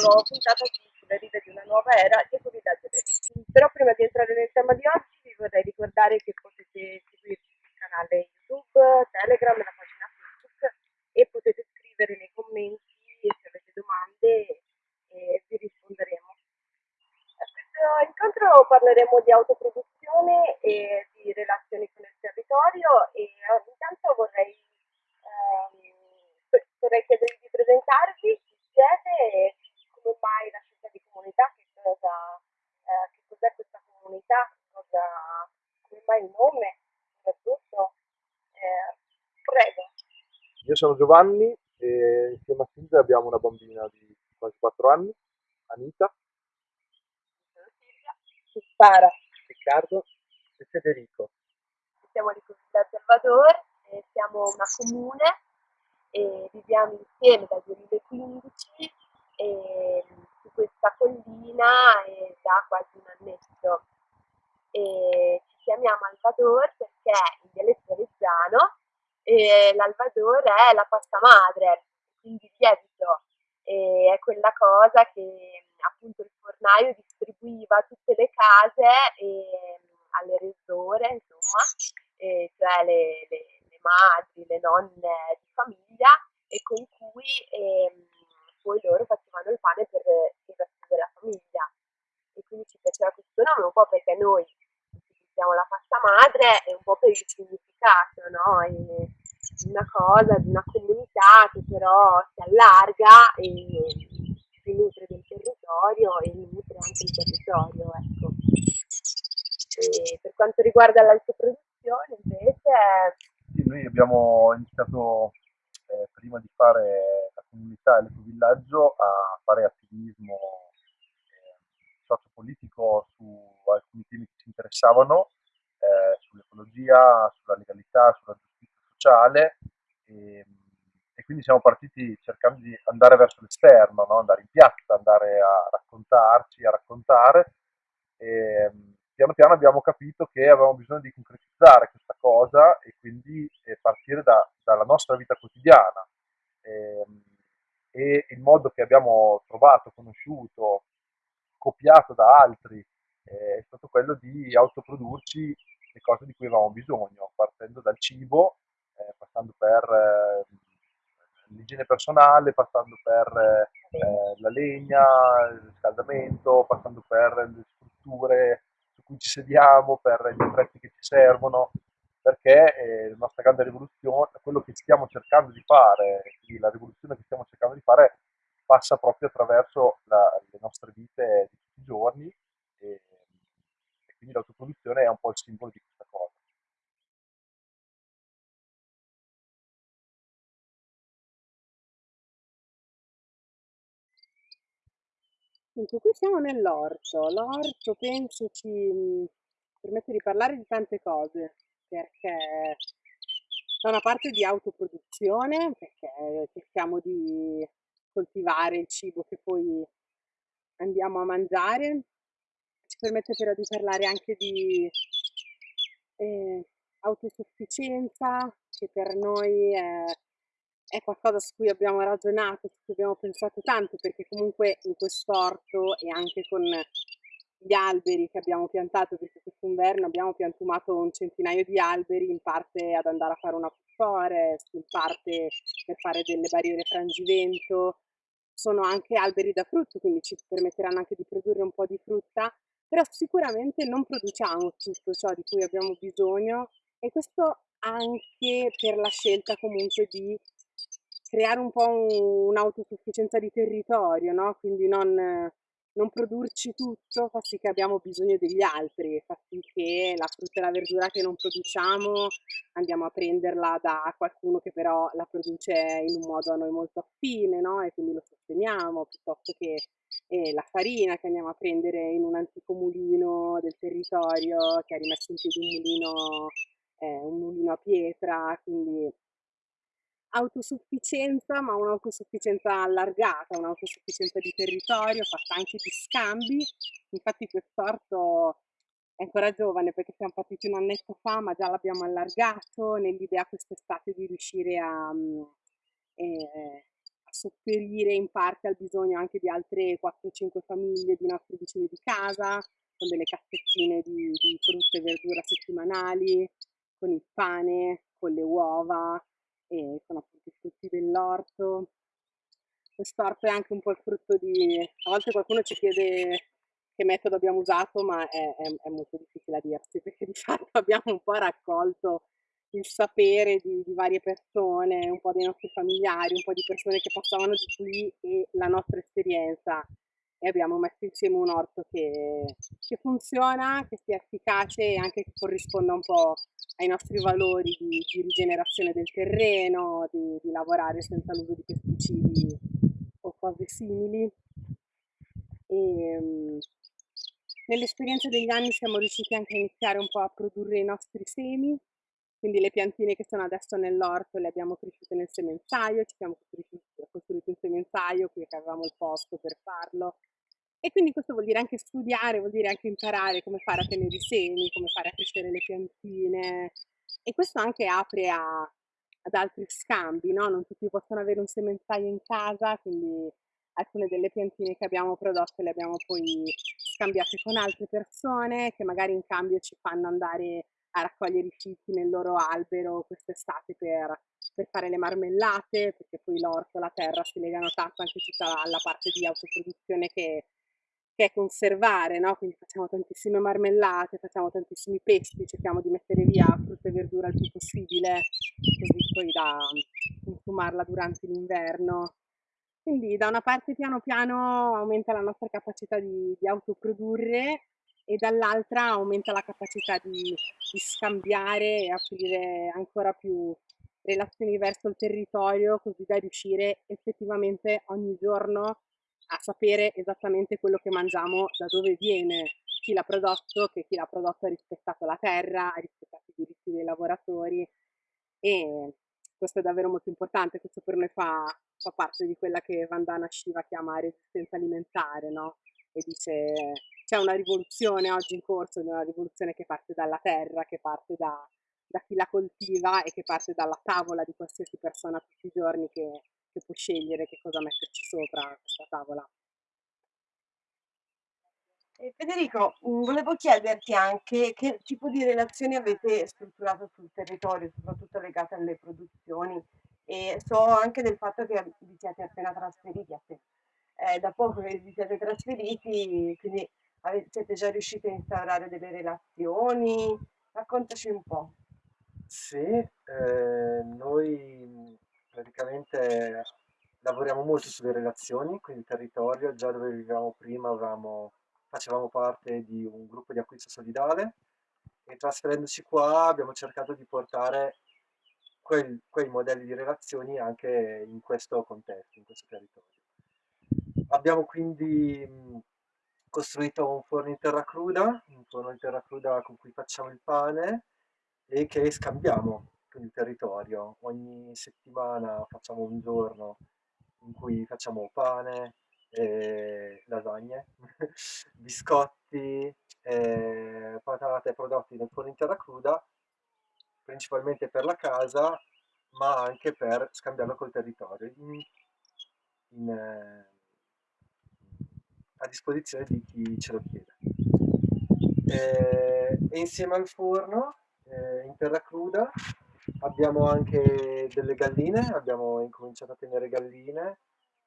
nuova puntata sulle rive di una nuova era di Ecovillaggio Però prima di entrare nel tema di oggi vi vorrei ricordare che potete seguirci sul canale YouTube, Telegram la pagina Facebook e potete scrivere nei commenti se avete domande e vi risponderemo. A questo incontro parleremo di autoproduzione e di relazioni con il territorio e eh, intanto vorrei, ehm, vorrei chiedervi di presentarvi chi siete e come mai la scelta di comunità, che cosa, eh, che cos'è questa comunità, cosa, come mai il nome, soprattutto. Eh, prego. Io sono Giovanni e insieme a Silvia abbiamo una bambina di quasi 4 anni, Anita. Sono Silvia. Spara. Riccardo e Federico siamo di Comunità Salvador, eh, siamo una comune e viviamo insieme dal 2015 eh, su questa collina eh, da quasi un annetto. E ci chiamiamo Alvador perché in dialetto reggiano l'Alvador è la pasta madre, quindi il lievito è quella cosa che appunto il fornaio distribuiva a tutte le case e alle resore, insomma, cioè le, le, le, madri, le nonne di famiglia e con cui ehm, poi loro facevano il pane per il resto della famiglia. E quindi ci piaceva questo nome un po' perché noi utilizziamo la pasta madre e un po' per il significato, no? E una cosa, di una comunità che però si allarga e si nutre del territorio e nutre anche il territorio, ecco. Per quanto riguarda l'autoproduzione invece... Sì, noi abbiamo iniziato eh, prima di fare la comunità e l'ecovillaggio a fare attivismo eh, sociopolitico su alcuni temi che ci interessavano, eh, sull'ecologia, sulla legalità, sulla giustizia sociale e, e, quindi siamo partiti cercando di andare verso l'esterno, no? andare in piazza, andare a raccontarci, a raccontare. E, piano piano abbiamo capito che avevamo bisogno di concretizzare questa cosa e quindi eh, partire da, dalla nostra vita quotidiana. Eh, e il modo che abbiamo trovato, conosciuto, copiato da altri eh, è stato quello di autoprodurci le cose di cui avevamo bisogno, partendo dal cibo, passando per eh, l'igiene personale, passando per eh, la legna, il riscaldamento, passando per le strutture cui ci sediamo, per gli attrezzi che ci servono, perché eh, la nostra grande rivoluzione, quello che stiamo cercando di fare, la rivoluzione che stiamo cercando di fare passa proprio attraverso la, le nostre vite di tutti i giorni e, e quindi l'autoproduzione è un po' il simbolo di questa cosa. Dunque, qui siamo nell'orto. L'orto penso ci mh, permette di parlare di tante cose, perché da una parte di autoproduzione, perché cerchiamo di coltivare il cibo che poi andiamo a mangiare, ci permette però di parlare anche di eh, autosufficienza, che per noi è è qualcosa su cui abbiamo ragionato, su cui abbiamo pensato tanto, perché comunque in quest'orto e anche con gli alberi che abbiamo piantato, perché questo inverno abbiamo piantumato un centinaio di alberi, in parte ad andare a fare una forest, in parte per fare delle barriere frangivento, sono anche alberi da frutto, quindi ci permetteranno anche di produrre un po' di frutta, però sicuramente non produciamo tutto ciò di cui abbiamo bisogno e questo anche per la scelta comunque di creare un po' un'autosufficienza di territorio, no? Quindi non, non produrci tutto fa sì che abbiamo bisogno degli altri, fa sì che la frutta e la verdura che non produciamo andiamo a prenderla da qualcuno che però la produce in un modo a noi molto affine, no? E quindi lo sosteniamo, piuttosto che eh, la farina che andiamo a prendere in un antico mulino del territorio che ha rimesso in piedi un mulino, eh, un mulino a pietra, quindi autosufficienza, ma un'autosufficienza allargata, un'autosufficienza di territorio, fatta anche di scambi. Infatti quest'orto è ancora giovane perché siamo partiti un annetto fa, ma già l'abbiamo allargato nell'idea quest'estate di riuscire a, mm, eh, a sopperire in parte al bisogno anche di altre 4-5 famiglie di nostri vicini di casa, con delle cassettine di, di frutta e verdura settimanali, con il pane, con le uova e con appunto i frutti dell'orto. Quest'orto è anche un po' il frutto di... A volte qualcuno ci chiede che metodo abbiamo usato, ma è, è, è molto difficile a dirsi, perché di fatto abbiamo un po' raccolto il sapere di, di, varie persone, un po' dei nostri familiari, un po' di persone che passavano di qui e la nostra esperienza e abbiamo messo insieme un orto che, che funziona, che sia efficace e anche che corrisponda un po' ai nostri valori di, di rigenerazione del terreno, di, di lavorare senza l'uso di pesticidi o cose simili. E, ehm, Nell'esperienza degli anni siamo riusciti anche a iniziare un po' a produrre i nostri semi, quindi le piantine che sono adesso nell'orto le abbiamo cresciute nel semenzaio, ci siamo costruiti un semenzaio qui che avevamo il posto per farlo. E quindi questo vuol dire anche studiare, vuol dire anche imparare come fare a tenere i semi, come fare a crescere le piantine. E questo anche apre a, ad altri scambi, no? Non tutti possono avere un semenzaio in casa, quindi alcune delle piantine che abbiamo prodotto le abbiamo poi scambiate con altre persone che magari in cambio ci fanno andare a raccogliere i fichi nel loro albero quest'estate per, per fare le marmellate, perché poi l'orto e la terra si legano tanto anche tutta la parte di autoproduzione che, che è conservare, no? quindi facciamo tantissime marmellate, facciamo tantissimi pesti, cerchiamo di mettere via frutta e verdura il più possibile, così poi da consumarla durante l'inverno. Quindi da una parte piano piano aumenta la nostra capacità di, di autoprodurre e dall'altra aumenta la capacità di, di scambiare e aprire ancora più relazioni verso il territorio così da riuscire effettivamente ogni giorno a sapere esattamente quello che mangiamo, da dove viene, chi l'ha prodotto, che chi l'ha prodotto ha rispettato la terra, ha rispettato i diritti dei lavoratori e questo è davvero molto importante, questo per noi fa, fa parte di quella che Vandana Shiva chiama resistenza alimentare, no? E dice c'è una rivoluzione oggi in corso, una rivoluzione che parte dalla terra, che parte da, da chi la coltiva e che parte dalla tavola di qualsiasi persona tutti i giorni che, che può scegliere che cosa metterci sopra questa tavola. Federico, mm, volevo chiederti anche che tipo di relazioni avete strutturato sul territorio, soprattutto legate alle produzioni e so anche del fatto che vi siete appena trasferiti, appena, eh, da poco che vi siete trasferiti, quindi siete già riusciti a instaurare delle relazioni, raccontaci un po'. Sì, eh, noi praticamente lavoriamo molto sulle relazioni, quindi il territorio, già dove vivevamo prima avevamo facevamo parte di un gruppo di acquisto solidale e trasferendoci qua abbiamo cercato di portare quei, quei modelli di relazioni anche in questo contesto, in questo territorio. Abbiamo quindi costruito un forno in terra cruda, un forno in terra cruda con cui facciamo il pane e che scambiamo con il territorio. Ogni settimana facciamo un giorno in cui facciamo pane, lasagne, biscotti, patate prodotti nel forno in terra cruda, principalmente per la casa, ma anche per scambiarlo col territorio, in, in, eh, a disposizione di chi ce lo chiede. Eh, e insieme al forno, eh, in terra cruda, abbiamo anche delle galline, abbiamo incominciato a tenere galline,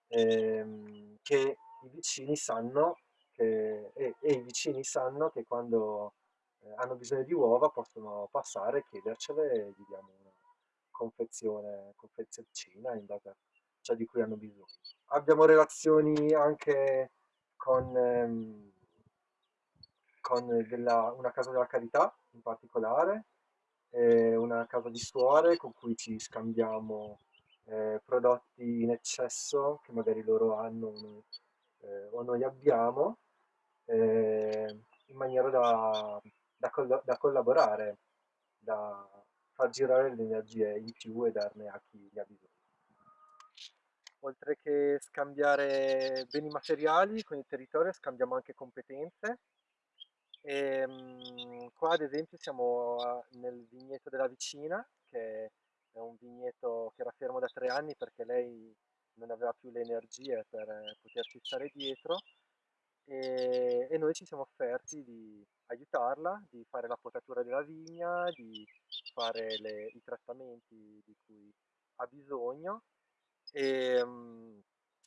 ehm, che i vicini sanno che, e, e, i vicini sanno che quando eh, hanno bisogno di uova possono passare e chiedercele e gli diamo una confezione, confezioncina in base a ciò di cui hanno bisogno. Abbiamo relazioni anche con, ehm, con della, una casa della carità in particolare, eh, una casa di suore con cui ci scambiamo eh, prodotti in eccesso che magari loro hanno eh, o noi abbiamo eh, in maniera da, da, coll da, collaborare, da far girare le energie in più e darne a chi ne ha bisogno. Oltre che scambiare beni materiali con il territorio, scambiamo anche competenze. Ehm, qua ad esempio siamo nel vigneto della vicina, che è un vigneto che era fermo da tre anni perché lei non aveva più le energie per poterci stare dietro. E, e noi ci siamo offerti di aiutarla, di fare la potatura della vigna, di fare le- i trattamenti di cui ha bisogno e mm,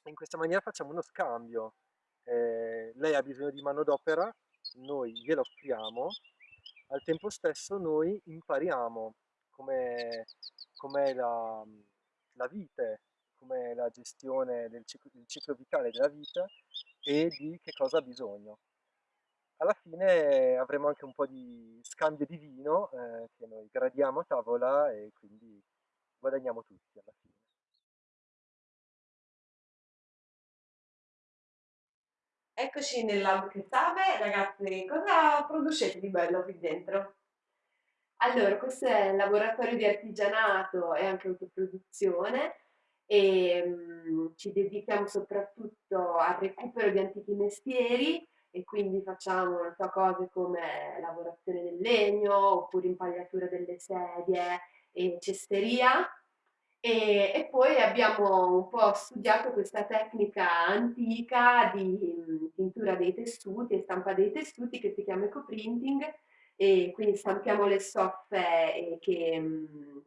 in questa maniera facciamo uno scambio. Eh, lei ha bisogno di manodopera, noi gliela offriamo, al tempo stesso noi impariamo com'è la, la vite, com'è la gestione del ciclo, del ciclo vitale della vita e di che cosa ha bisogno. Alla fine avremo anche un po' di scambio di vino eh, che noi gradiamo a tavola e quindi guadagniamo tutti alla fine. Eccoci nel Lab Cassave, ragazzi, cosa producete di bello qui dentro? Allora, questo è il laboratorio di artigianato e anche autoproduzione e mm, ci dedichiamo soprattutto al recupero di antichi mestieri e quindi facciamo non so, cose come lavorazione del legno oppure impagliatura delle sedie e cesteria. E, e poi abbiamo un po' studiato questa tecnica antica di mm, tintura dei tessuti e stampa dei tessuti che si chiama ecoprinting e quindi stampiamo le stoffe che mh,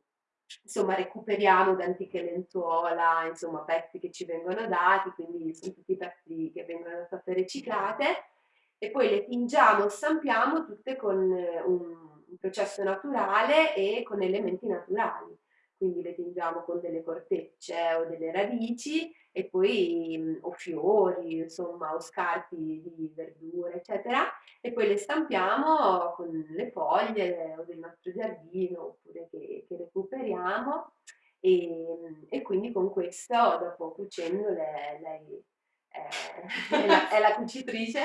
insomma recuperiamo da antiche lenzuola, insomma pezzi che ci vengono dati, quindi sono tutti pezzi che vengono stoffe riciclate e poi le tingiamo, stampiamo tutte con eh, un processo naturale e con elementi naturali quindi le tingiamo con delle cortecce o delle radici e poi mh, o fiori, insomma, o scarti di verdure, eccetera, e poi le stampiamo con le foglie o del nostro giardino oppure che, che recuperiamo e, e, quindi con questo, dopo cucendole, lei è, è, la, è la cucitrice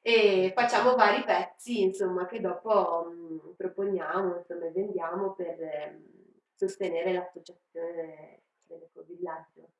e facciamo vari pezzi, insomma, che dopo mh, proponiamo, insomma, vendiamo per... Sostenere l'associazione dell'ecovillaggio.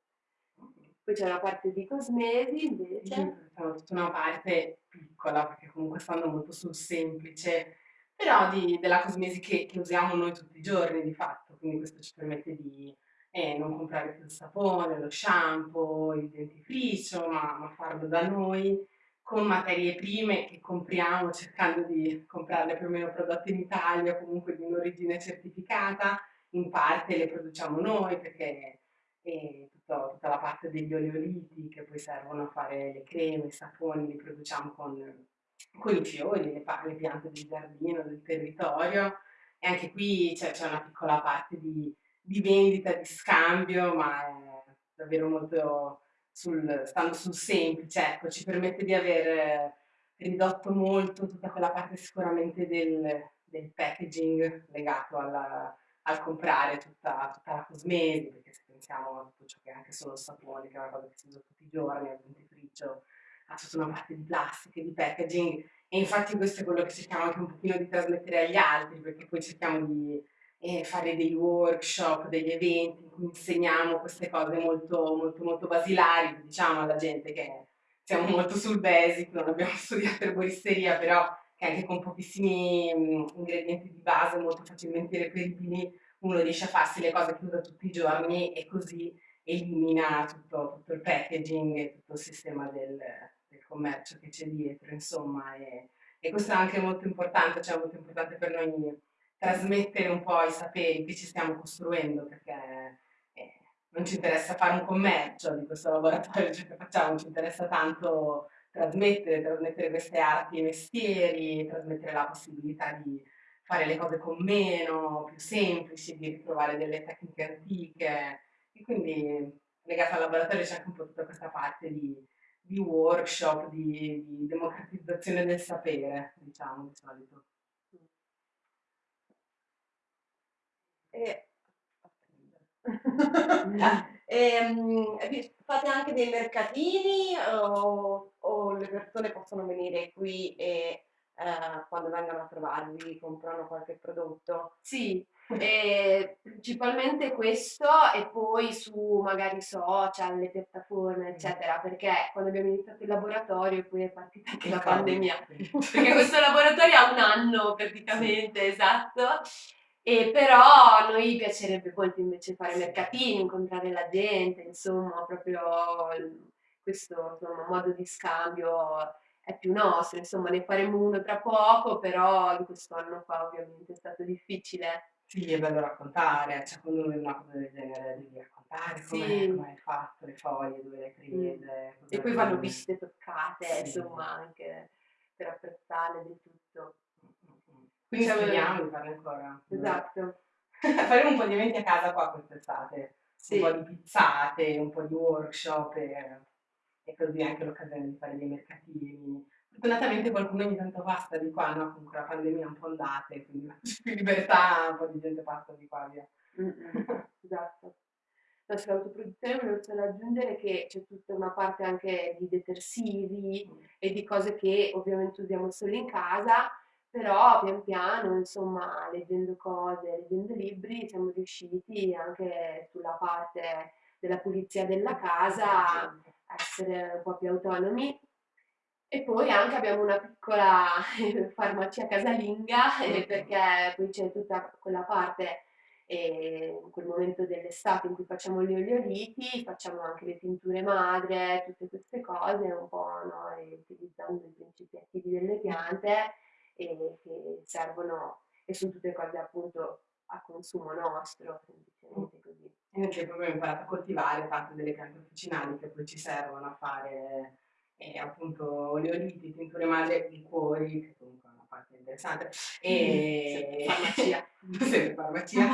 Poi c'è una parte di cosmesi invece. Sono tutta una parte piccola, perché comunque stanno molto sul semplice, però di, della cosmesi che, che, usiamo noi tutti i giorni di fatto, quindi questo ci permette di eh, non comprare più il sapone, lo shampoo, il dentifricio, ma, ma farlo da noi con materie prime che compriamo cercando di comprarle più o meno prodotte in Italia, comunque di un'origine certificata, in parte le produciamo noi perché è tutto, tutta la parte degli oleoliti che poi servono a fare le creme, i saponi, li produciamo con, con i fiori, le, le, piante del giardino, del territorio. E anche qui c'è, una piccola parte di, di, vendita, di scambio, ma è davvero molto sul, stando sul semplice, ecco, ci permette di aver ridotto molto tutta quella parte sicuramente del, del packaging legato alla, al comprare tutta, tutta la cosmesi, perché se pensiamo a tutto ciò che è anche solo sapone, che è una cosa che si usa tutti i giorni, al dentifricio, ha tutta una parte di plastica, di packaging, e infatti questo è quello che cerchiamo anche un pochino di trasmettere agli altri, perché poi cerchiamo di eh, fare dei workshop, degli eventi in cui insegniamo queste cose molto, molto, molto basilari, diciamo alla gente che siamo molto sul basic, non abbiamo studiato erboristeria, però che anche con pochissimi mh, ingredienti di base molto facilmente reperibili uno riesce a farsi le cose che usa tutti i giorni e così elimina tutto, tutto il packaging e tutto il sistema del, del commercio che c'è dietro, insomma, e, e, questo è anche molto importante, cioè molto importante per noi trasmettere un po' i saperi che ci stiamo costruendo, perché eh, non ci interessa fare un commercio di questo laboratorio cioè che facciamo, ci interessa tanto trasmettere, trasmettere queste arti e mestieri, trasmettere la possibilità di fare le cose con meno, più semplici, di ritrovare delle tecniche antiche. E quindi legata al laboratorio c'è anche un po' tutta questa parte di, di workshop, di, di, democratizzazione del sapere, diciamo di solito. E... e, fate anche dei mercatini o, o, le persone possono venire qui e eh, quando vengono a trovarvi, comprano qualche prodotto? Sì, e principalmente questo e poi su magari social, le piattaforme, eccetera, perché quando abbiamo iniziato il laboratorio poi è partita anche la pandemia. Perché questo laboratorio ha un anno praticamente, esatto. E però a noi piacerebbe molto invece fare mercatini, incontrare la gente, insomma, proprio questo insomma, modo di scambio è più nostro, insomma, ne faremo uno tra poco, però in questo anno qua ovviamente è stato difficile. Sì, è bello raccontare, cioè quando uno vede una cosa del genere devi raccontare Sì. come hai fatto, le foglie, dove le hai prese. cosa E poi vanno viste, toccate, Sì. insomma, anche per apprezzarle del tutto. Quindi speriamo di farne ancora. Esatto. Faremo un po' di eventi a casa qua quest'estate, Sì. un po' di pizzate, un po' di workshop e, e così anche l'occasione di fare dei mercatini. Fortunatamente qualcuno ogni tanto passa di qua, no? Comunque la pandemia è un po' andate, quindi più libertà, un po' di gente passa di qua via. Esatto. No, sull'autoproduzione volevo solo aggiungere che c'è tutta una parte anche di detersivi e di cose che ovviamente usiamo solo in casa, però pian piano, insomma, leggendo cose, leggendo libri, siamo riusciti anche sulla parte della pulizia della casa a essere un po' più autonomi. E poi anche abbiamo una piccola farmacia casalinga, eh, perché poi c'è tutta quella parte, eh, in quel momento dell'estate in cui facciamo gli oleoliti, facciamo anche le tinture madre, tutte queste cose, un po' no, e utilizzando i principi attivi delle piante e che servono, e sono tutte cose appunto a consumo nostro, semplicemente così. E tempo abbiamo imparato a coltivare tante delle piante officinali che poi ci servono a fare eh, appunto oleoliti, tinture madre, liquori, che comunque è una parte interessante. E Farmacia. Sempre farmacia.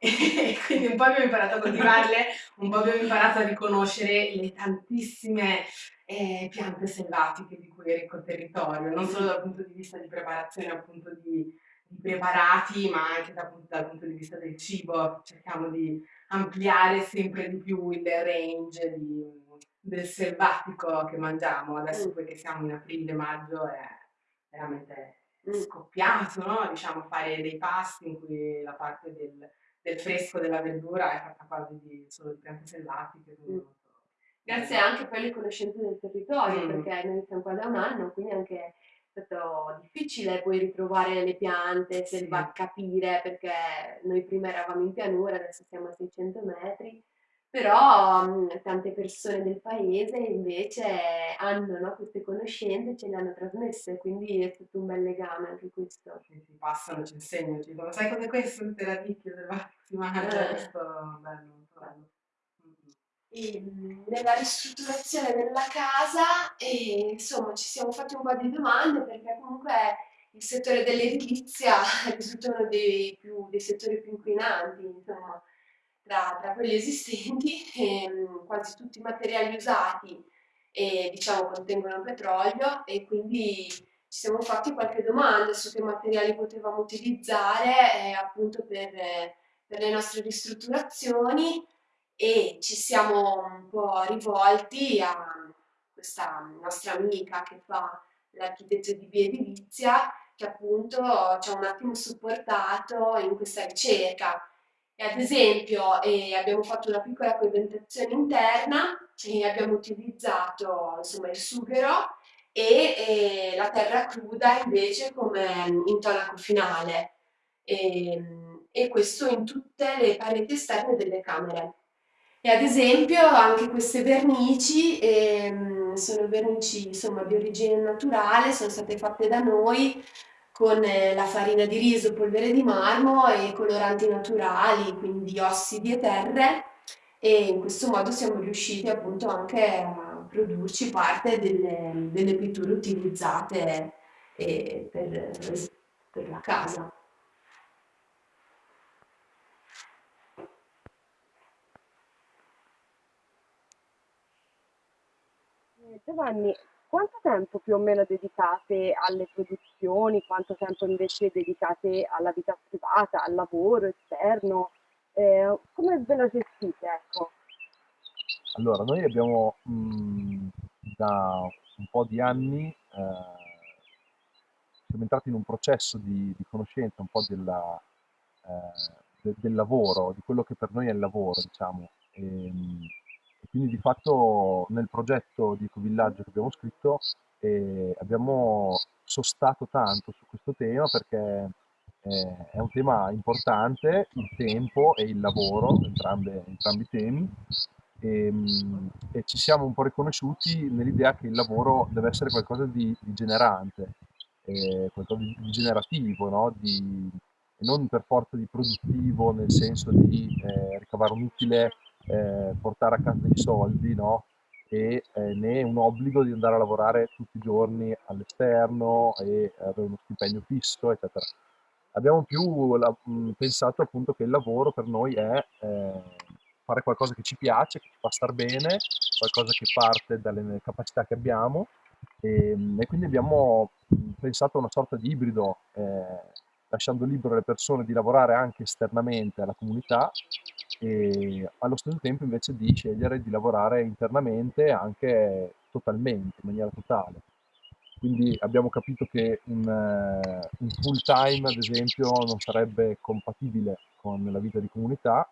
E quindi un po' abbiamo imparato a coltivarle, un po' abbiamo imparato a riconoscere le tantissime eh, piante selvatiche di cui è ricco il territorio, non solo dal punto di vista di preparazione appunto di, di preparati, ma anche dal punto, dal punto di vista del cibo. Cerchiamo di ampliare sempre di più il range di- del selvatico che mangiamo. Adesso Mm. poi che siamo in aprile, maggio è veramente Mm. scoppiato, no? Diciamo fare dei pasti in cui la parte del, del fresco della verdura è fatta quasi di, solo di piante selvatiche. Mm. Grazie anche poi alle conoscenze del territorio, Mm. perché noi siamo qua da un anno, quindi anche è stato difficile poi ritrovare le piante, Sì. selva, capire, perché noi prima eravamo in pianura, adesso siamo a 600 metri, però mh, tante persone del paese invece hanno no, queste conoscenze, ce le hanno trasmesse, quindi è stato un bel legame anche questo. Sì, sì, passano, ci insegnano, ci dicono, sai cos'è questo? Radicchie selvatiche, si mangia, Eh. questo bello, bello. Mm. E, mh, nella ristrutturazione della casa e insomma ci siamo fatti un po' di domande perché comunque il settore dell'edilizia risulta uno dei, più- dei settori più inquinanti insomma tra, tra quelli esistenti e, mh, quasi tutti i materiali usati e, diciamo contengono petrolio e quindi ci siamo fatti qualche domanda su che materiali potevamo utilizzare eh, appunto per, per le nostre ristrutturazioni e ci siamo un po' rivolti a questa nostra amica che fa l'architetto di via edilizia, che appunto ci ha un attimo supportato in questa ricerca. E ad esempio eh, abbiamo fatto una piccola pavimentazione interna e abbiamo utilizzato insomma il sughero e eh, la terra cruda invece come intonaco finale. E, e questo in tutte le pareti esterne delle camere. E ad esempio anche queste vernici ehm, sono vernici insomma di origine naturale, sono state fatte da noi con eh, la farina di riso, polvere di marmo e coloranti naturali, quindi ossidi e terre e in questo modo siamo riusciti appunto anche a produrci parte delle, delle pitture utilizzate eh, per, per la casa. Giovanni, quanto tempo più o meno dedicate alle produzioni, quanto tempo invece dedicate alla vita privata, al lavoro esterno? Eh, come ve la gestite, ecco? Allora, noi abbiamo mh, da un po' di anni eh, siamo entrati in un processo di, di conoscenza un po' della, eh, de, del lavoro, di quello che per noi è il lavoro, diciamo. E, e quindi di fatto nel progetto di Ecovillaggio che abbiamo scritto eh, abbiamo sostato tanto su questo tema perché eh, è un tema importante, il tempo e il lavoro, entrambe, entrambi i temi, e, ehm, e, ci siamo un po' riconosciuti nell'idea che il lavoro deve essere qualcosa di, di generante, eh, qualcosa di, generativo, no? di, non per forza di produttivo nel senso di eh, ricavare un utile, eh, portare a casa dei soldi, no? e eh, né un obbligo di andare a lavorare tutti i giorni all'esterno e avere uno stipendio fisso, eccetera. Abbiamo più la, mh, pensato appunto che il lavoro per noi è eh, fare qualcosa che ci piace, che ci fa star bene, qualcosa che parte dalle capacità che abbiamo e, e quindi abbiamo pensato a una sorta di ibrido, eh, lasciando libero le persone di lavorare anche esternamente alla comunità e allo stesso tempo invece di scegliere di lavorare internamente anche totalmente, in maniera totale. Quindi abbiamo capito che un, uh, un full time, ad esempio, non sarebbe compatibile con la vita di comunità,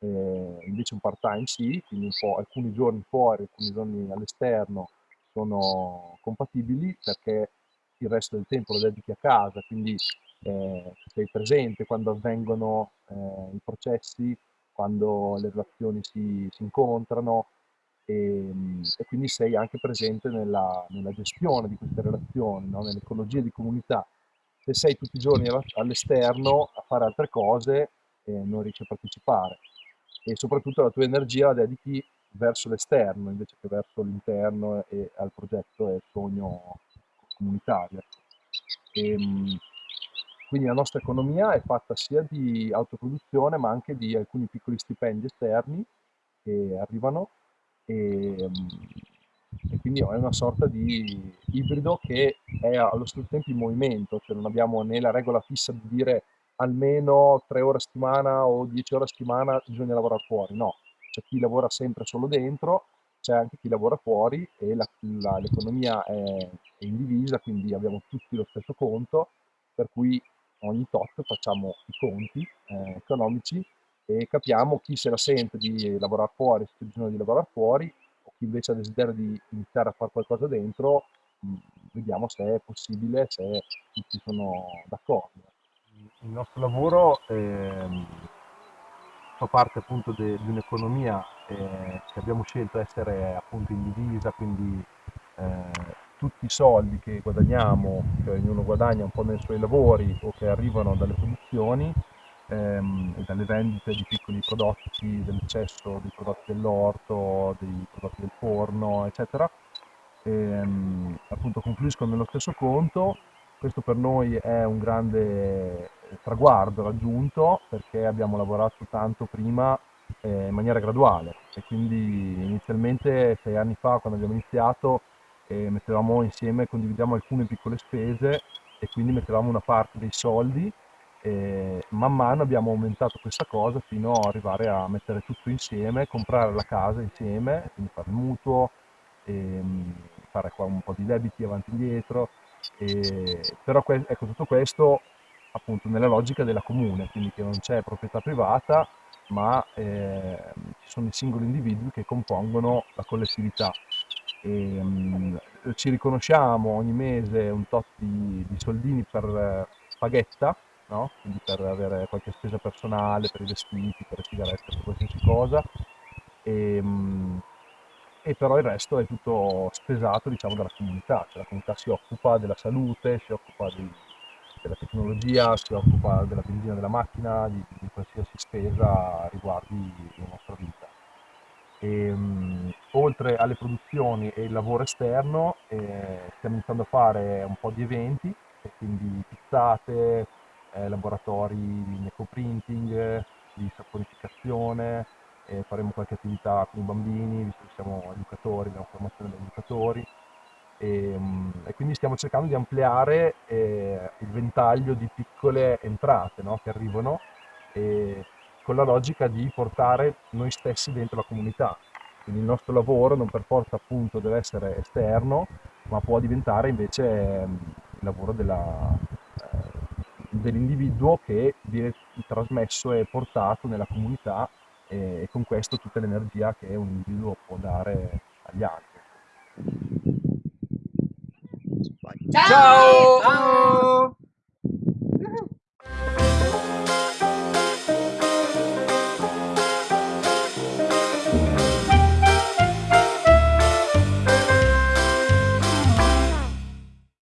eh, invece un part time sì, quindi alcuni giorni fuori, alcuni giorni all'esterno sono compatibili perché il resto del tempo lo dedichi a casa, quindi eh, sei presente quando avvengono eh, i processi, quando le relazioni si, si incontrano e, e, quindi sei anche presente nella, nella gestione di queste relazioni, no? nell'ecologia di comunità. Se sei tutti i giorni all'esterno a fare altre cose, eh, non riesci a partecipare e soprattutto la tua energia la dedichi verso l'esterno invece che verso l'interno e al progetto e al sogno comunitario. E, ehm, quindi la nostra economia è fatta sia di autoproduzione ma anche di alcuni piccoli stipendi esterni che arrivano. E, ehm, e quindi è una sorta di ibrido che è allo stesso tempo in movimento, cioè non abbiamo né la regola fissa di dire almeno tre ore a settimana o dieci ore a settimana bisogna lavorare fuori, no, c'è chi lavora sempre solo dentro, c'è anche chi lavora fuori e l'economia è, è indivisa, quindi abbiamo tutti lo stesso conto, per cui ogni tot facciamo i conti eh, economici e capiamo chi se la sente di lavorare fuori, se c'è bisogno di lavorare fuori, o chi invece ha desiderio di iniziare a fare qualcosa dentro, mh, vediamo se è possibile, se tutti sono d'accordo. Il nostro lavoro eh, fa parte appunto de, di un'economia eh, che abbiamo scelto essere appunto indivisa, quindi eh, tutti i soldi che guadagniamo, che ognuno guadagna un po' nei suoi lavori o che arrivano dalle produzioni ehm, e dalle vendite di piccoli prodotti, dell'eccesso dei prodotti dell'orto, dei prodotti del forno, eccetera, ehm, appunto confluiscono nello stesso conto. Questo per noi è un grande traguardo raggiunto perché abbiamo lavorato tanto prima eh, in maniera graduale e quindi inizialmente sei anni fa quando abbiamo iniziato e mettevamo insieme, condividiamo alcune piccole spese e quindi mettevamo una parte dei soldi e man mano abbiamo aumentato questa cosa fino ad arrivare a mettere tutto insieme, comprare la casa insieme, quindi fare il mutuo, fare qua un po' di debiti avanti e indietro, e, però ecco tutto questo appunto nella logica della comune, quindi che non c'è proprietà privata ma eh, ci sono i singoli individui che compongono la collettività e, um, ci riconosciamo ogni mese un tot di, di soldini per eh, paghetta, no? quindi per avere qualche spesa personale, per i vestiti, per le sigarette, per qualsiasi cosa, e, um, e però il resto è tutto spesato diciamo, dalla comunità, cioè la comunità si occupa della salute, si occupa di, della tecnologia, si occupa della benzina della macchina, di, di qualsiasi spesa riguardi la nostra vita. E, um, oltre alle produzioni e il lavoro esterno eh, stiamo iniziando a fare un po' di eventi, quindi pizzate, eh, laboratori di necoprinting, di saponificazione, eh, faremo qualche attività con i bambini, visto che siamo educatori, abbiamo formazione da educatori e, um, e, quindi stiamo cercando di ampliare eh, il ventaglio di piccole entrate no, che arrivano con la logica di portare noi stessi dentro la comunità. Quindi il nostro lavoro non per forza appunto deve essere esterno, ma può diventare invece il lavoro della, eh, dell'individuo che viene trasmesso e portato nella comunità e, e con questo tutta l'energia che un individuo può dare agli altri. Ciao! Ciao!